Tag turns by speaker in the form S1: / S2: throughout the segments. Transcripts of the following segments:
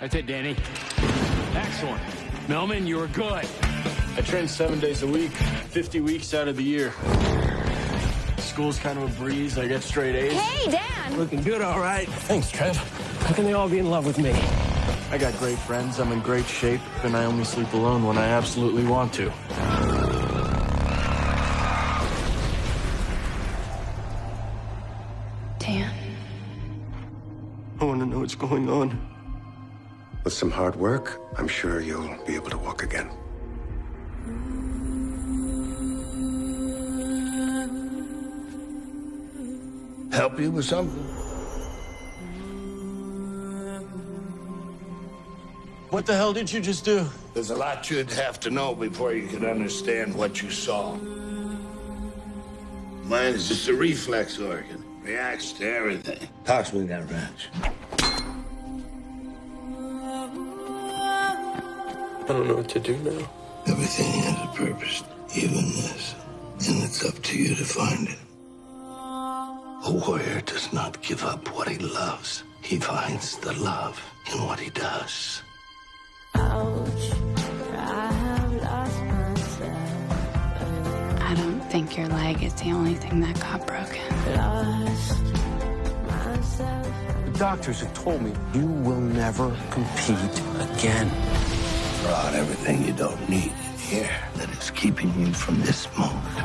S1: That's it, Danny. Excellent. Millman, you were good.
S2: I train seven days a week, 50 weeks out of the year. School's kind of a breeze. I get straight A's.
S3: Hey, Dan!
S4: Looking good, all right.
S2: Thanks, Trev.
S4: How can they all be in love with me?
S2: I got great friends. I'm in great shape, and I only sleep alone when I absolutely want to.
S3: Dan?
S2: I want to know what's going on.
S5: With some hard work, I'm sure you'll be able to walk again.
S6: Help you with something?
S2: What the hell did you just do?
S6: There's a lot you'd have to know before you could understand what you saw. Mine is just a reflex organ. Reacts to everything. Toss me that wrench.
S2: I don't know what to do now.
S6: Everything has a purpose, even this. And it's up to you to find it. A warrior does not give up what he loves. He finds the love in what he does. Ouch.
S3: I lost myself. I don't think your leg is the only thing that got broken.
S4: The doctors have told me you will never compete again.
S6: Brought everything you don't need here that is keeping you from this moment.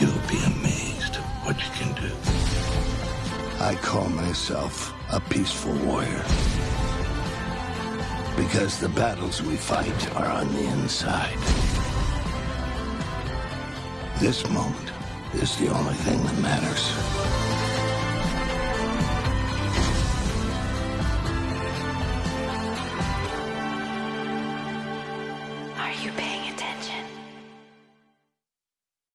S6: You'll be amazed at what you can do. I call myself a peaceful warrior. Because the battles we fight are on the inside. This moment is the only thing that matters.
S3: You paying?